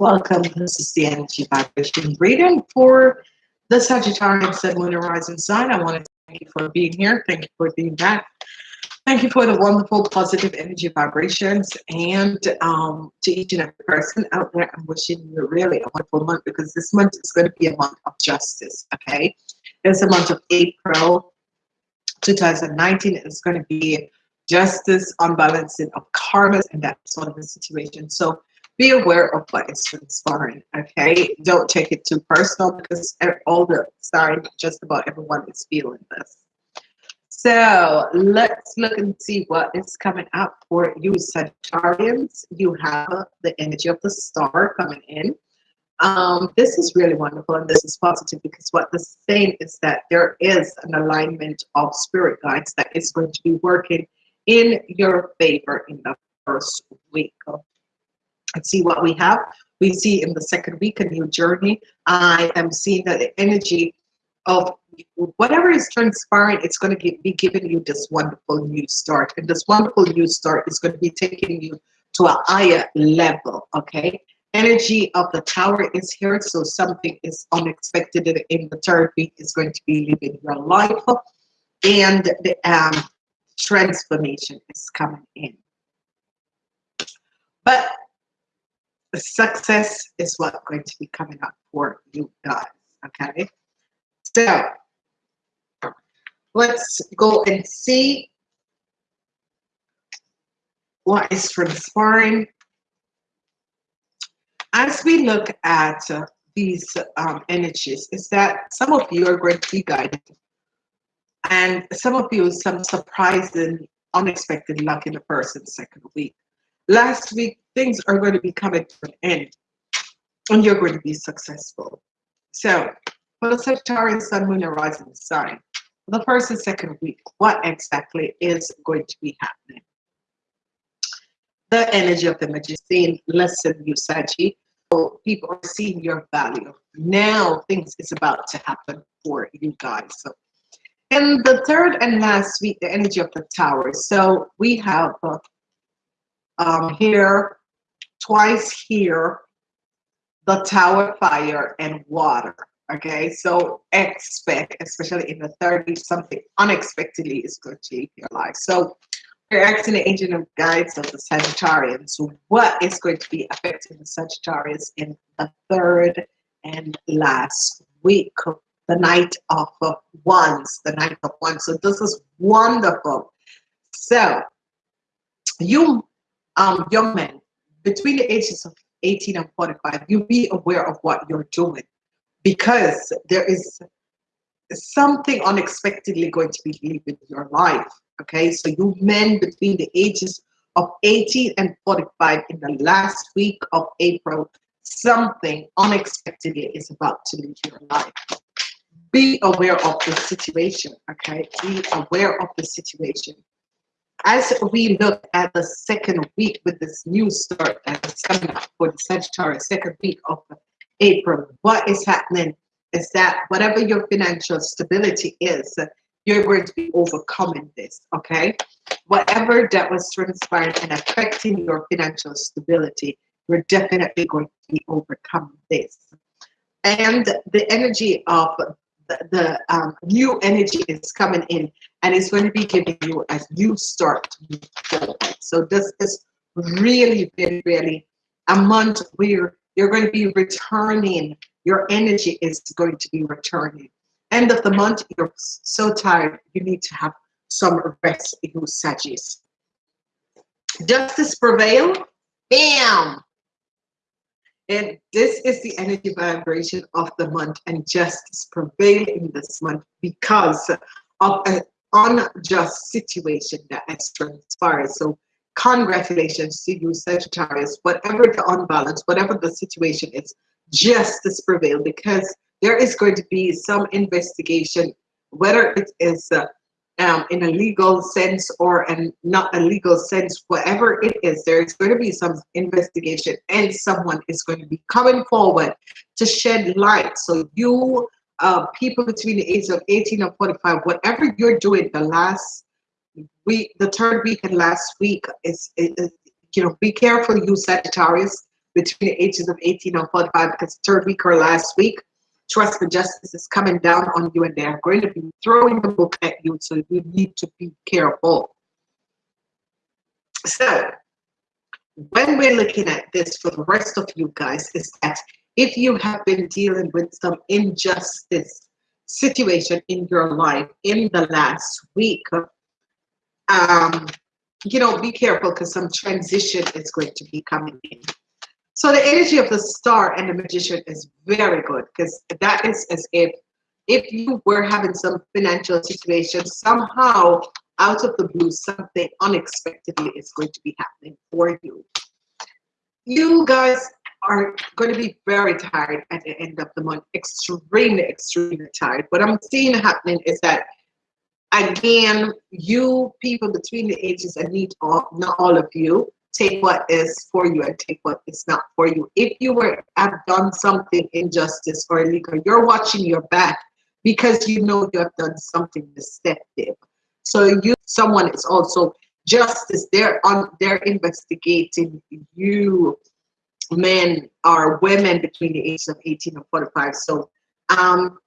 Welcome. This is the energy vibration reading for the Sagittarius Sun, Moon, and Rising sign. I want to thank you for being here. Thank you for being back. Thank you for the wonderful positive energy vibrations and um, to each and every person out there. I'm wishing you a really a wonderful month because this month is going to be a month of justice. Okay, it's a month of April 2019. It's going to be justice, unbalancing of karmas, and that sort of a situation. So be aware of what is transpiring. Okay, don't take it too personal because all the signs, just about everyone is feeling this. So let's look and see what is coming up for you Sagittarians. You have the energy of the star coming in. Um, this is really wonderful and this is positive because what is saying is that there is an alignment of spirit guides that is going to be working in your favor in the first week. Let's see what we have. We see in the second week a new journey. I am seeing that the energy of whatever is transpiring, it's going to be giving you this wonderful new start. And this wonderful new start is going to be taking you to a higher level, okay? Energy of the tower is here, so something is unexpected in the third week is going to be living your life. And the um, transformation is coming in. But success is what's going to be coming up for you guys, okay? So let's go and see what is transpiring. As we look at uh, these um, energies, is that some of you are going to be guided, and some of you some surprising, unexpected luck in the first and second week. Last week, things are going to be coming to an end, and you're going to be successful. So, for the Sagittarius Sun, Moon, and Rising sign, the first and second week, what exactly is going to be happening? The energy of the magician, listen, you. So people are seeing your value. Now things is about to happen for you guys. So in the third and last week, the energy of the tower. So we have uh, um, here, twice here, the tower fire and water okay? So expect especially in the 30s something unexpectedly is going to change your life. So we're asking the agent of guides of the Sagittarians. What is going to be affecting the Sagittarius in the third and last week? The knight of wands the knight of wands. So this is wonderful. So you um young men between the ages of 18 and 45 you be aware of what you're doing because there is something unexpectedly going to be leaving your life. Okay, so you men between the ages of 18 and 45 in the last week of April, something unexpectedly is about to leave your life. Be aware of the situation, okay? Be aware of the situation. As we look at the second week with this new start that's coming up for the Sagittarius, second week of April, what is happening is that whatever your financial stability is, you're going to be overcoming this, okay? Whatever that was transpiring and affecting your financial stability, you're definitely going to be overcoming this. And the energy of the, the um, new energy is coming in and it's going to be giving you a new start. So this is really, really, really a month where you're going to be returning. Your energy is going to be returning. End of the month, you're so tired, you need to have some rest, you Sagis. Justice prevail. Bam! And this is the energy vibration of the month, and justice prevail in this month because of an unjust situation that has transpired. So congratulations to you, Sagittarius. Whatever the unbalance, whatever the situation is, justice prevail because there is going to be some investigation, whether it is uh, um, in a legal sense or an not a legal sense, whatever it is, there is going to be some investigation and someone is going to be coming forward to shed light. So you uh, people between the age of 18 and 45, whatever you're doing the last week, the third week and last week is, is, you know, be careful, you Sagittarius. between the ages of 18 and 45 because third week or last week, trust and justice is coming down on you and they're going to be throwing the book at you. So you need to be careful. So when we're looking at this for the rest of you guys is that if you have been dealing with some injustice situation in your life in the last week, um, you know, be careful because some transition is going to be coming in. So the energy of the star and the magician is very good because that is as if if you were having some financial situation somehow out of the blue something unexpectedly is going to be happening for you. You guys are going to be very tired at the end of the month extremely extremely tired. What i'm seeing happening is that again you people between the ages and need all not all of you take what is for you and take what is not for you. If you were have done something injustice or illegal, you're watching your back because you know you have done something deceptive. So you someone is also justice. They're on they're investigating you men or women between the ages of 18 and 45. So um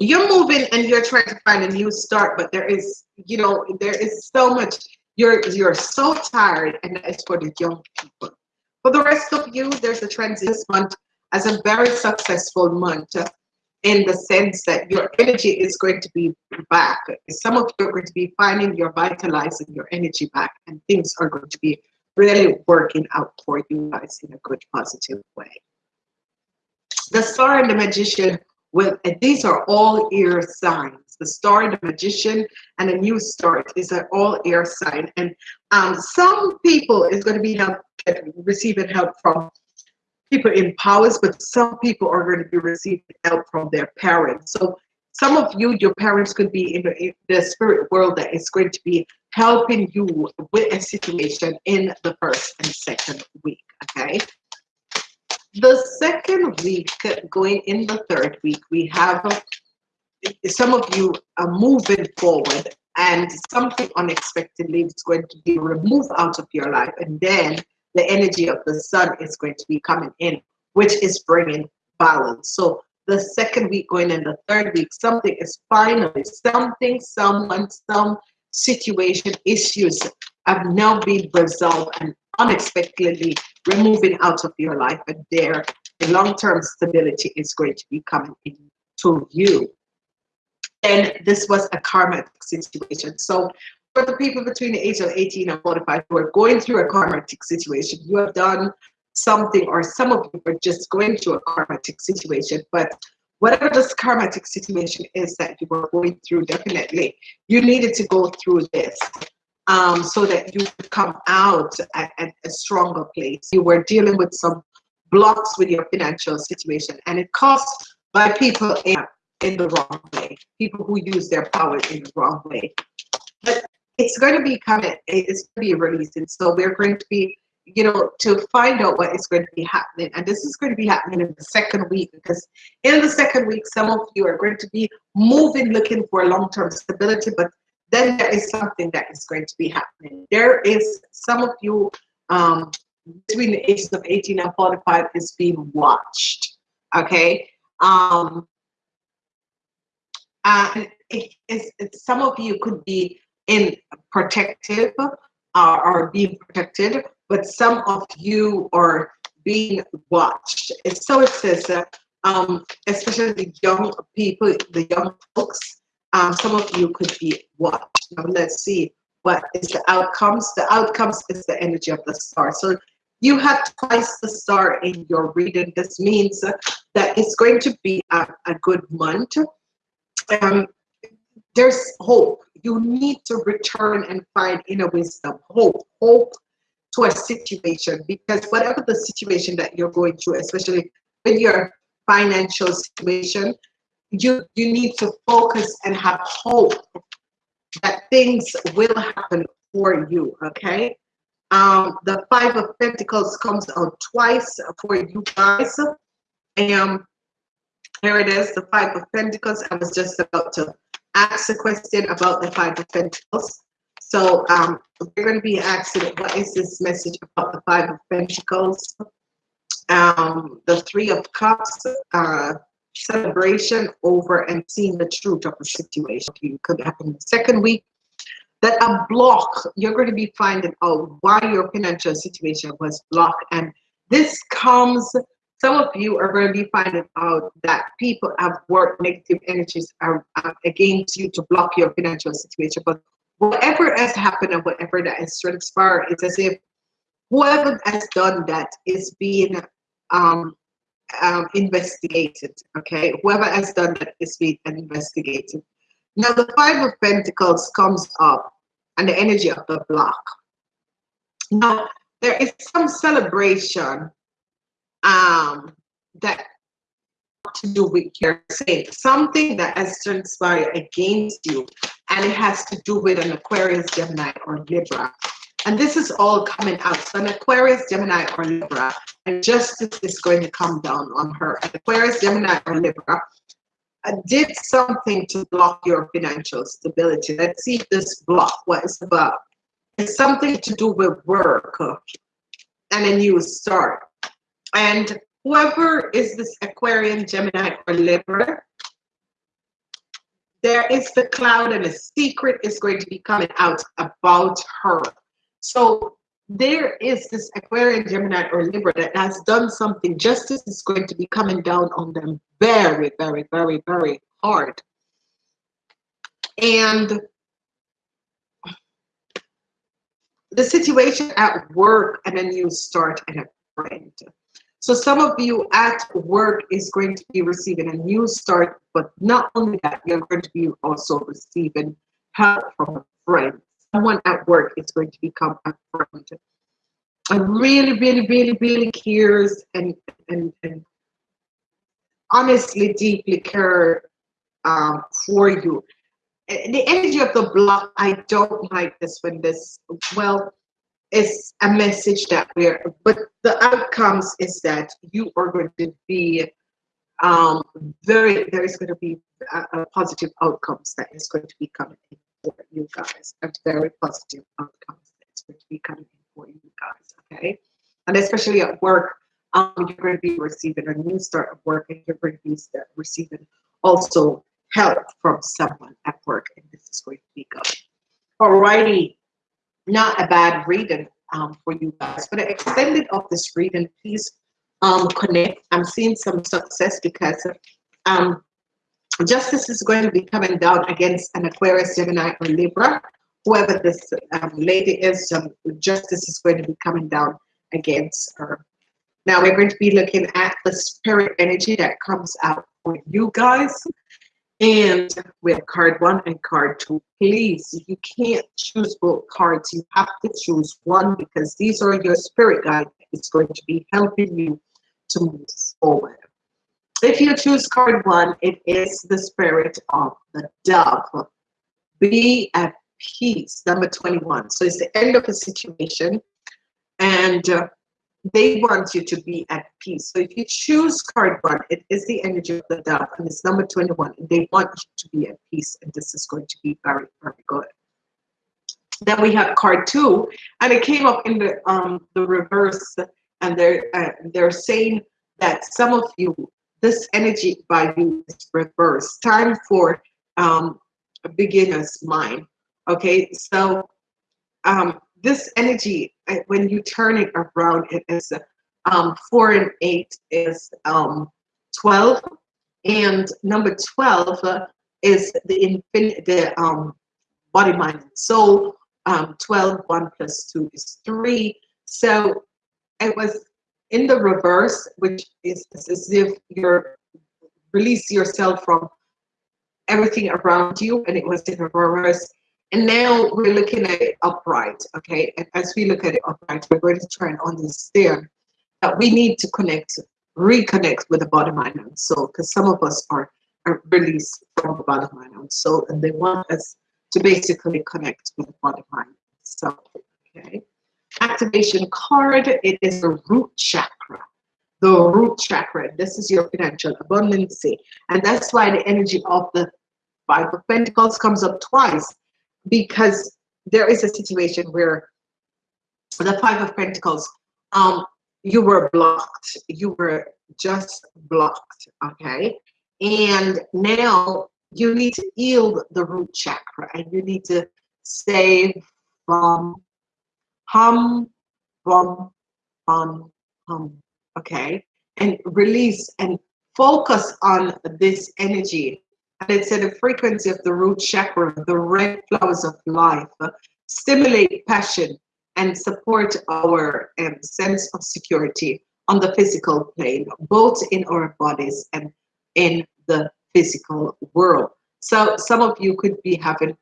you're moving and you're trying to find a new start, but there is, you know, there is so much you're you're so tired, and it's for the young people. For the rest of you, there's a transition month as a very successful month in the sense that your energy is going to be back. Some of you are going to be finding you're vitalizing your energy back, and things are going to be really working out for you guys in a good, positive way. The star and the magician well, these are all air signs. The star, the magician, and a new start is an all air sign. And um, some people is going to be help, receiving help from people in powers, but some people are going to be receiving help from their parents. So some of you, your parents could be in the, in the spirit world that is going to be helping you with a situation in the first and second week. Okay. The second week, going in the third week, we have some of you are moving forward and something unexpectedly is going to be removed out of your life. And then the energy of the sun is going to be coming in, which is bringing balance. So the second week going in the third week, something is finally, something, someone, some situation, issues have now been resolved and unexpectedly removing out of your life and there the long-term stability is going to be coming into you. And this was a karmic situation. So for the people between the age of 18 and 45 who are going through a karmic situation you have done something or some of you are just going through a karmic situation but whatever this karmic situation is that you were going through definitely you needed to go through this um, so that you come out at, at, a stronger place. You were dealing with some blocks with your financial situation, and it caused by people in, in the wrong way, people who use their power in the wrong way. But it's going to be coming, it's going to be releasing. So we're going to be, you know, to find out what is going to be happening. And this is going to be happening in the second week because in the second week, some of you are going to be moving, looking for long term stability, but then there is something that is going to be happening. There is some of you um, between the ages of 18 and 45 is being watched. Okay. Um, and it's, it's, some of you could be in protective uh, or being protected, but some of you are being watched. And so it says that, um, especially the young people, the young folks, um, some of you could be what? Now let's see what is the outcomes. The outcomes is the energy of the star. So you have twice the star in your reading. This means that it's going to be a, a good month. Um, there's hope. You need to return and find inner wisdom, hope, hope to a situation because whatever the situation that you're going through, especially in your financial situation, you you need to focus and have hope that things will happen for you okay? Um the five of pentacles comes out twice for you guys. And here it is the five of pentacles. I was just about to ask a question about the five of pentacles. So um we're going to be asking what is this message about the five of pentacles? Um, the Three of Cups, uh, celebration over and seeing the truth of the situation. It could happen the second week. That a block, you're going to be finding out why your financial situation was blocked. And this comes, some of you are going to be finding out that people have worked negative energies are against you to block your financial situation. But whatever has happened and whatever that has transpired, it's as if whoever has done that is being um, um, investigated. Okay, whoever has done that is being investigated. Now, the Five of Pentacles comes up and the energy of the block. Now, there is some celebration um, that to do with your saying something that has transpired against you, and it has to do with an Aquarius, Gemini, or Libra. And this is all coming out. So an Aquarius, Gemini, or Libra, and justice is going to come down on her. Aquarius, Gemini, or Libra uh, did something to block your financial stability. Let's see this block, what it's about. It's something to do with work and a new start. And whoever is this Aquarian, Gemini, or Libra, there is the cloud and a secret is going to be coming out about her. So there is this Aquarian, Gemini, or Libra that has done something. Justice is going to be coming down on them very, very, very, very hard. And the situation at work and a new start and a friend. So some of you at work is going to be receiving a new start, but not only that, you're going to be also receiving help from a friend someone at work is going to become a. I really, really, really, really cares and and, and honestly deeply care um, for you. The energy of the block, I don't like this when this, well, it's a message that we're, but the outcomes is that you are going to be um, very, there is going to be a, a positive outcomes that is going to be coming for you guys. A very positive outcomes that's going to be coming in for you guys, okay? And especially at work, um, you're going to be receiving a new start of work and you're going to be receiving also help from someone at work and this is going to be good. Alrighty, not a bad reading um, for you guys. The extended of this reading, please um, connect. I'm seeing some success because um, justice is going to be coming down against an Aquarius, Gemini, or Libra. Whoever this um, lady is, um, justice is going to be coming down against her. Now we're going to be looking at the spirit energy that comes out for you guys. And have card one and card two. Please, you can't choose both cards. You have to choose one because these are your spirit guide. It's going to be helping you to move forward. If you choose card one, it is the spirit of the dove. Be at peace, number 21. So it's the end of a situation and uh, they want you to be at peace. So if you choose card one, it is the energy of the dove and it's number 21. They want you to be at peace and this is going to be very, very good. Then we have card two and it came up in the um the reverse and they're uh, they're saying that some of you this energy by you is reversed. Time for um, a beginner's mind. Okay, so um, this energy, when you turn it around, it is um, four and eight is um, 12. And number 12 uh, is the infinite, the um, body, mind, and soul. Um, 12, 1 plus 2 is 3. So it was in the reverse, which is as if you're release yourself from everything around you, and it was in reverse. And now we're looking at it upright, okay? And as we look at it upright, we're going to try and understand that we need to connect, reconnect with the body, mind, and soul, because some of us are, are released from the body, mind, and soul, and they want us to basically connect with the body, mind, soul, okay? Activation card, it is the root chakra. The root chakra. This is your financial abundance. And that's why the energy of the Five of Pentacles comes up twice. Because there is a situation where the Five of Pentacles, um, you were blocked. You were just blocked. Okay. And now you need to heal the root chakra and you need to save from hum, bum, hum, hum. Okay. And release and focus on this energy. And it's at the frequency of the root chakra, the red flowers of life, stimulate passion and support our um, sense of security on the physical plane, both in our bodies and in the physical world. So some of you could be having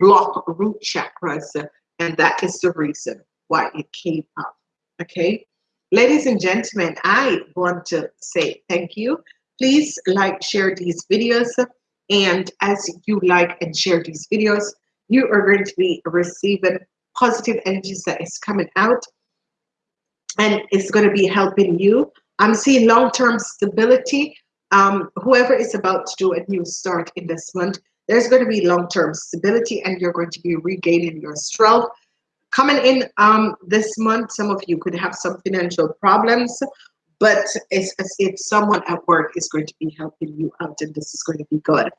block root chakras, and that is the reason why it came up. Okay. Ladies and gentlemen, I want to say thank you. Please like, share these videos. And as you like and share these videos, you are going to be receiving positive energies that is coming out and it's going to be helping you. I'm seeing long-term stability. Um, whoever is about to do a new start in this month, there's going to be long-term stability and you're going to be regaining your strength. Coming in um, this month, some of you could have some financial problems, but it's as if someone at work is going to be helping you out and this is going to be good.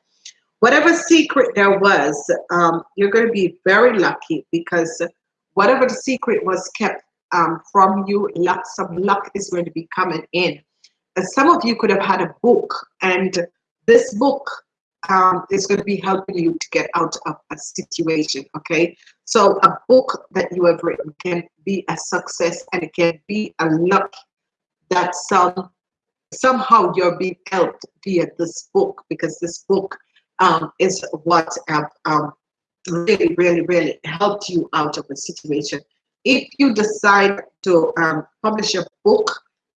Whatever secret there was, um, you're going to be very lucky because whatever the secret was kept um, from you, luck, some luck is going to be coming in. And some of you could have had a book, and this book um, going to be helping you to get out of a situation. Okay, so a book that you have written can be a success, and it can be a luck that some somehow you're being helped via this book because this book um, is what um, um really, really, really helped you out of a situation if you decide to um, publish a book,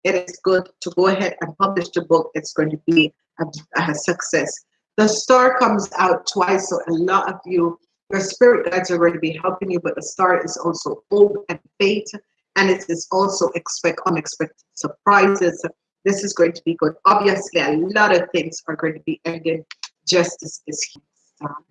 it is good to go ahead and publish the book. It's going to be a, a success. The star comes out twice, so a lot of you, your spirit guides are going to be helping you, but the star is also hope and faith, and it is also expect unexpected surprises. This is going to be good. Obviously, a lot of things are going to be ending just as this. Um,